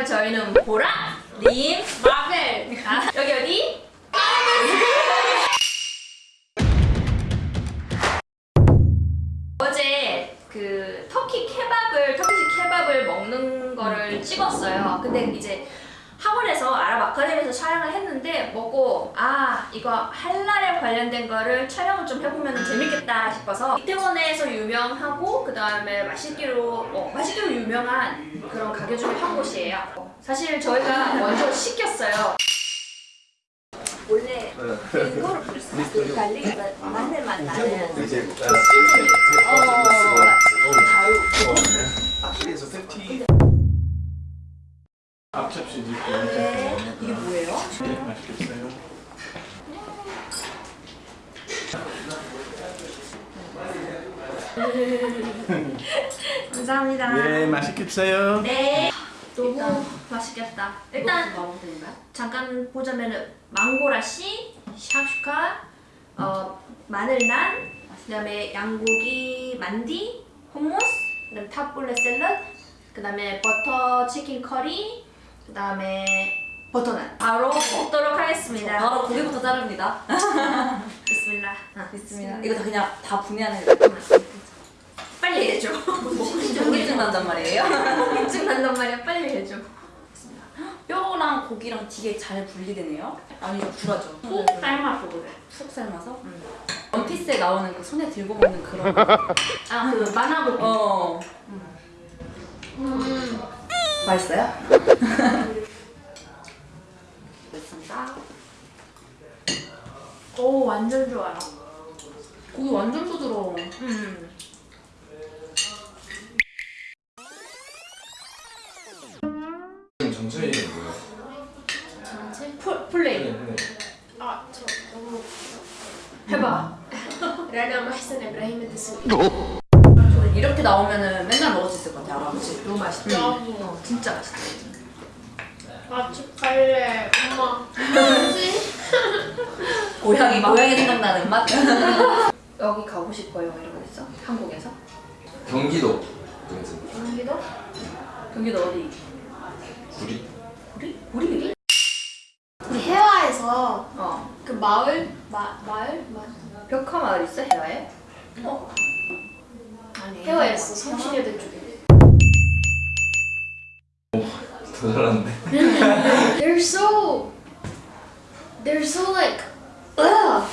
그러면 저희는 보라, 님, 마벨. 아, 여기 어디? 어제 그 터키 케밥을 터키식 케밥을 먹는 거를 찍었어요. 근데 이제 학원에서 아랍 아카데미에서 촬영을 했는데 먹고 아 이거 할랄에 관련된 거를 촬영을 좀 해보면 재밌겠다 싶어서 이태원에서 유명하고 그 다음에 맛있기로 어, 맛있기로 유명한 그런 가게 중에 한 곳이에요. 사실 저희가 먼저 시켰어요. 원래 그거를 부르었어요. 그 갈릭 마늘 맛 나는 이제 어, 앞접시 드릴게요. 네. 이게 뭐예요? 네, 맛있겠어요. 감사합니다. 네, 맛있겠어요. 네. 너무 맛있겠다. 일단 잠깐 보자면은 망고라시, 샤슈카, 어 마늘난, 그다음에 양고기 만디, hummus, 그다음에 탑볼레 샐러드, 그다음에 버터 치킨 커리, 그 다음에 버터난. 바로 먹도록 하겠습니다. 바로 고기부터 자릅니다. 아, 있습니다. 이거 다 그냥 다 분해하는 빨리 해줘. 고기증 난단 말이에요. 입증 난단 말이야. 빨리 해줘. 뼈랑 고기랑 되게 잘 분리되네요. 아니 불하죠. 푹 삶아서 그래. 푹 삶아서. 원피스에 나오는 그 손에 들고 먹는 그런. 거. 아, 그 만화고기. 어. 음. 맛있어요? 됐습니다. 오, 완전 좋아요. 고기 완전 부드러워. 음. 이름? 풀, 플레이. 네. 아, 저 너무 해봐. 라나 마히산 드스 저는 이렇게 나오면은 맨날 먹을 수 있을 것 같아요. 알아보지? 너무 맛있다. 너무 어, 진짜 맛있다. 맛집 갈래 엄마 뭐지? 고양이 고양이 생각나는 맛. 여기 가고 싶어요. 이러고 있어? 한국에서? 경기도 경기도? 경기도 어디? 구리 우리? 우리? 해화에서 어. 그 마을 마 마을 마 벽화 마을 있어? 해화에? 어. 해화였어 성신여대 쪽에. 더 잘하는데 They're so they're so like ugh